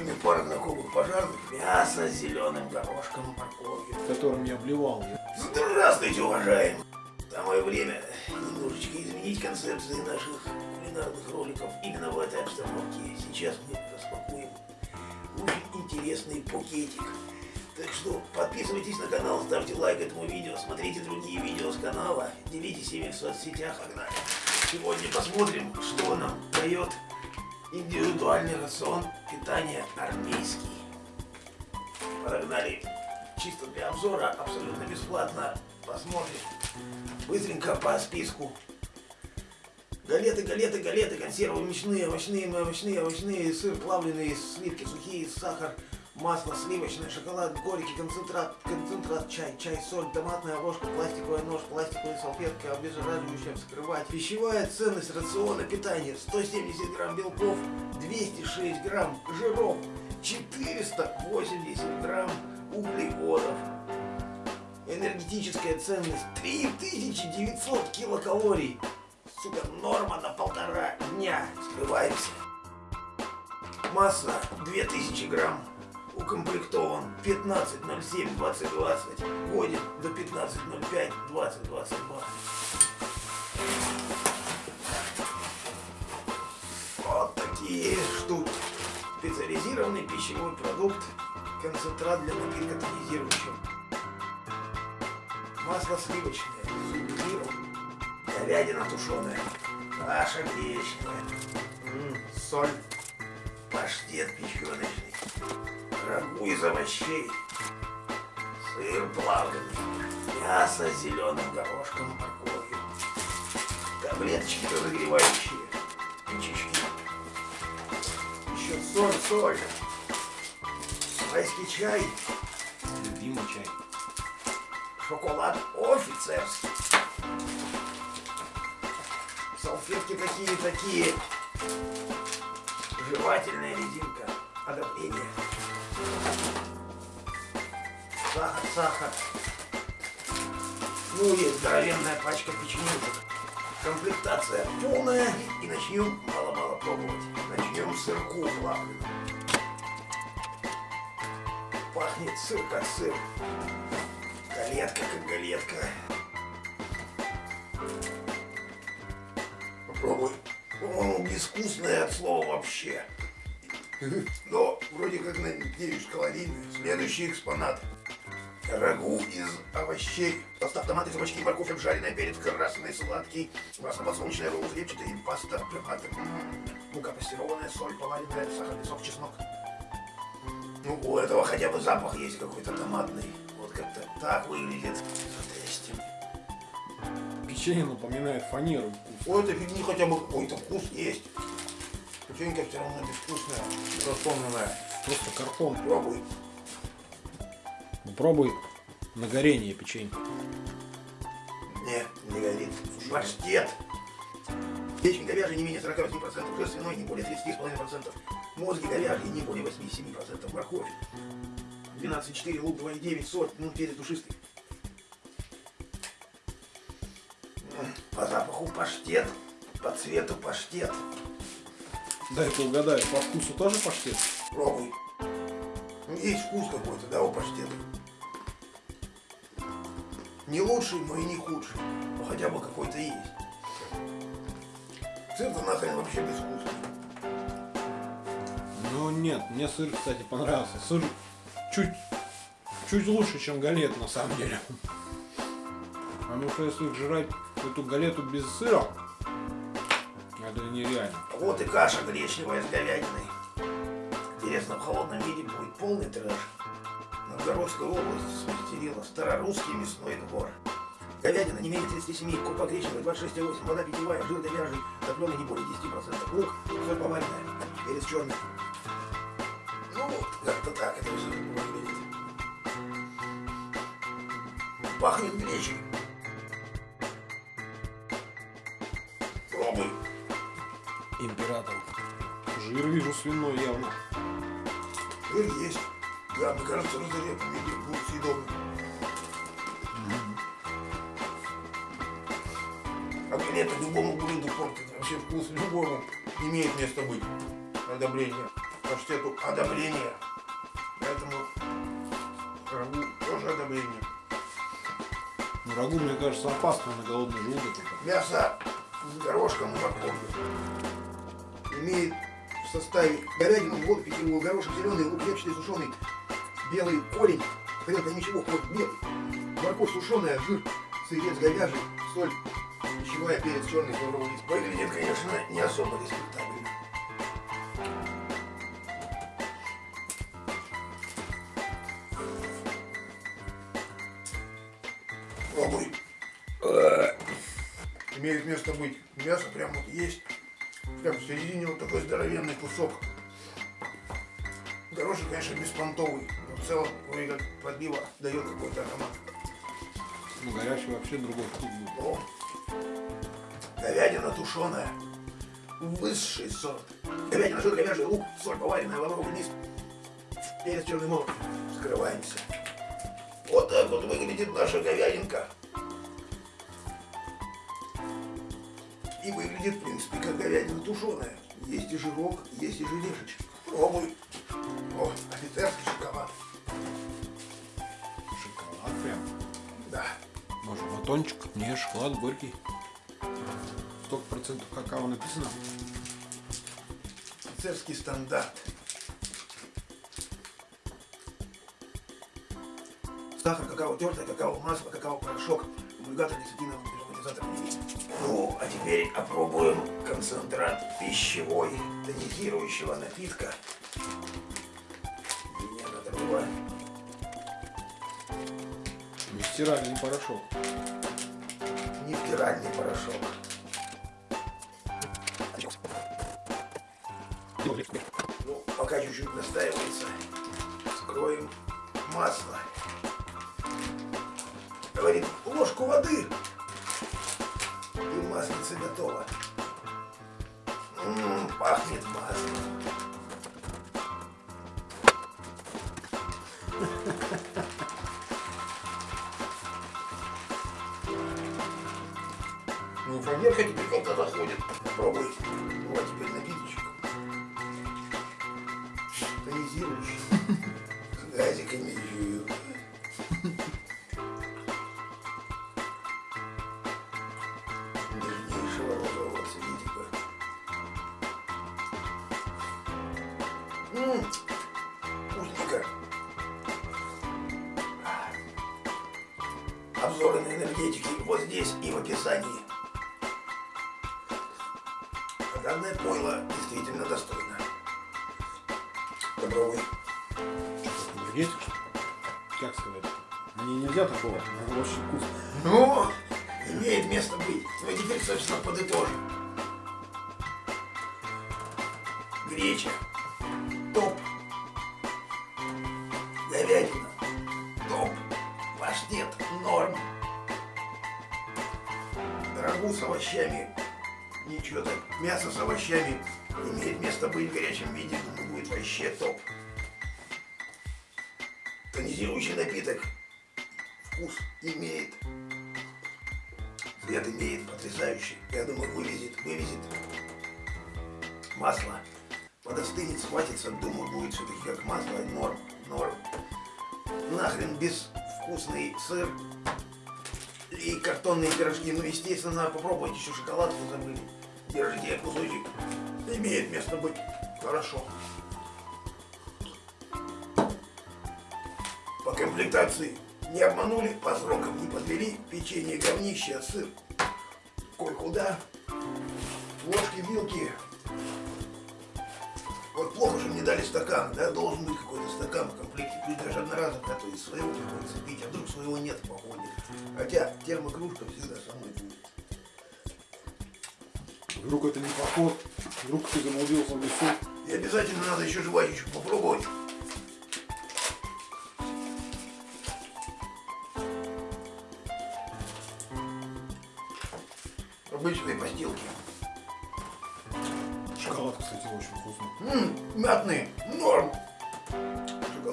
Купчиками пара знакомых пожарных, мясо с зеленым горошком, морковью. Которым я обливал. Здравствуйте, уважаемые! Самое время немножечко изменить концепции наших кулинарных роликов именно в этой обстановке. Сейчас мы распакуем очень интересный пакетик. Так что подписывайтесь на канал, ставьте лайк этому видео, смотрите другие видео с канала, делитесь ими в соцсетях, погнали. Сегодня посмотрим, что нам дает индивидуальный рацион питания армейский. Погнали. Чисто для обзора, абсолютно бесплатно. Посмотрим. Быстренько по списку. Галеты, галеты, галеты, консервы мучные, овощные, овощные, овощные, сыр плавленый, сливки сухие, сахар, масло сливочное, шоколад, горький, концентрат, концентрат, чай, чай, соль, томатная ложка, пластиковый нож, пластиковая салфетка, обеззараживающая вскрывать. Пищевая ценность рациона питания 170 грамм белков, 206 грамм жиров, 480 грамм углеводов. Энергетическая ценность 3900 килокалорий. Сука, норма на полтора дня. Скрываемся. Масса 2000 грамм. Укомплектован 15.07.2020. Годен до 15.05.2022. Вот такие штуки. Специализированный пищевой продукт. Концентрат для напитка тонизирующего. Масло сливочное. Сублимированное. Говядина тушеная. Каша гречневая. М, соль. Паштет печеночный. Рагу из овощей. Сыр плавленый. Мясо с зеленым горошком и морковью. Таблеточки разогревающие. Печечки. Еще соль, соль. Майский чай. Любимый чай. Шоколад офицерский. Салфетки такие-такие. Жевательная резинка. Одобрение. Сахар, сахар. Ну, есть здоровенная пачка печенюшек. Комплектация полная. И начнем мало-мало пробовать. Начнем с сырку плавленого. Пахнет сыр как сыр. Галетка как галетка. Попробуй. По-моему, безвкусное от слова вообще. Но вроде как надеюсь калорийный. Следующий экспонат. Рагу из овощей. Состав томаты, кабачки, морковь, обжаренная, перец красный, сладкий, масло подсолнечное, ролл, репчатый, паста, томаты, мука пастированная, соль, поваренная, сахарный сок, чеснок. Ну, у этого хотя бы запах есть какой-то томатный. Вот как-то так выглядит. Печенье напоминает фанеру. У этой фигни хотя бы какой-то вкус есть. Печенька все равно безвкусная, располненная. Просто картон. Пробуй. Попробуй на горение печенье. Не, не горит. Паштет. Печень говяжья не менее 48%, жир свиной не более 30,5%, мозги говяжьи не более 87%, морковь 12,4, лук 2,9, соль, ну перец душистый. По запаху паштет, по цвету паштет. Дай-ка угадаю, по вкусу тоже паштет? Пробуй. Ну, Есть вкус какой-то, да, у паштета. Не лучший, но и не худший. Но хотя бы какой-то есть. Сыр-то нахрен вообще безвкусный. Ну нет, мне сыр, кстати, понравился. Сыр чуть, чуть лучше, чем галет на самом деле. Потому что если жрать эту галету без сыра, это нереально. Вот и каша гречневая с говядиной. Интересно, в холодном виде будет полный трэш. Новгородская область смастерила старорусский мясной двор. Говядина не менее 37, крупа гречневая 26,8, вода питьевая, жир говяжий, топленый не более 10%, лук, соль поваренная, перец черный. Ну, вот, как-то так это все выглядит. Пахнет гречей. Император. Жир вижу свиной явно. Жир есть. Да, мне кажется, разогретом виде будет съедобно. А галета любому блюду портит. Вообще вкус любому имеет место быть. Одобрение. паштету одобрение. Поэтому рагу тоже одобрение. Ну, рагу, мне кажется, опасно на голодный желудок. Мясо с горошком и морковью. Имеет в составе говядину, воду, питьевую, горошек, зеленый лук, репчатый, сушеный, белый корень, хрен там ничего, хлопок белый, морковь сушеная, жир, сырец говяжий, соль, пищевая, перец черный, лавровый лист. Выглядит, конечно, не особо респектабельно. Пробуй. Имеет место быть. Мясо прям вот есть. Прям в середине вот такой здоровенный кусок. Горошек, конечно, беспонтовый. Но в целом, вроде как подбива дает какой-то аромат. Ну, горячий вообще другой вкус будет. О, говядина тушеная. Высший сорт. Говядина, жир, говяжий лук, соль поваренная, лавровый лист. Перец черный молот. Скрываемся. Вот так вот выглядит наша говядинка. И выглядит, в принципе, как говядина тушеная. Есть и жирок, есть и желешечек. Пробуй. О, офицерский шоколад. Шоколад прям. Да. Может, батончик? Не, шоколад горький. Столько процентов какао написано. Офицерский стандарт. Сахар, какао тертое, какао масло, какао порошок, эмульгатор, десятина, не Ну, а теперь опробуем концентрат пищевой тонизирующего напитка. Меня надо Не стиральный порошок. нефтиральный порошок. Ну, пока чуть-чуть настаивается, скроем масло. Говорит, ложку воды. И маслица готова. М, пахнет маслом. Ну, проверка теперь как-то заходит. Попробуй. Вот теперь напиточек. Тонизирующий. С газиками Обзоры на энергетики вот здесь и в описании. Данное пойло действительно достойно. Попробуй. Энергетик? Как сказать? Мне нельзя такого. Она очень вкусно. Ну, имеет место быть. Ну, теперь, собственно, подытожим. Греча. Топ. Рагу с овощами. Ничего так. Мясо с овощами имеет место быть в горячем виде. Думаю, будет вообще топ. Тонизирующий напиток. Вкус имеет. Цвет имеет потрясающий. Я думаю, вывезет, вывезет. Масло подостынет, схватится. Думаю, будет все-таки как масло. Норм, норм. Нахрен безвкусный сыр и картонные пирожки. Ну, естественно, попробуйте еще шоколадку забыли. Держите кусочек. Имеет место быть. Хорошо. По комплектации не обманули, по срокам не подвели, печенье, говнище, сыр. Коль куда? Ложки, вилки. Вот плохо же мне дали стакан, да? Должен быть какой-то стакан в комплекте. Пусть даже одноразовый, а то из своего приходится пить, а вдруг своего нет в походе. Хотя термокружка всегда со мной будет. Вдруг это не поход, вдруг ты заблудился в лесу. И обязательно надо еще жвачечку попробовать.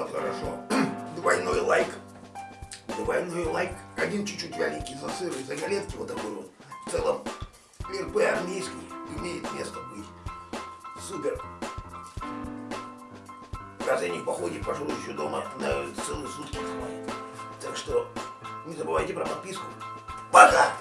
Шоколад хорошо. Двойной лайк. Двойной лайк. Один чуть-чуть вяленький за сыр и за галетки вот такой вот. В целом, РП армейский имеет место быть. Супер. в походе, пожалуй, еще дома на целые сутки. Так что не забывайте про подписку. Пока!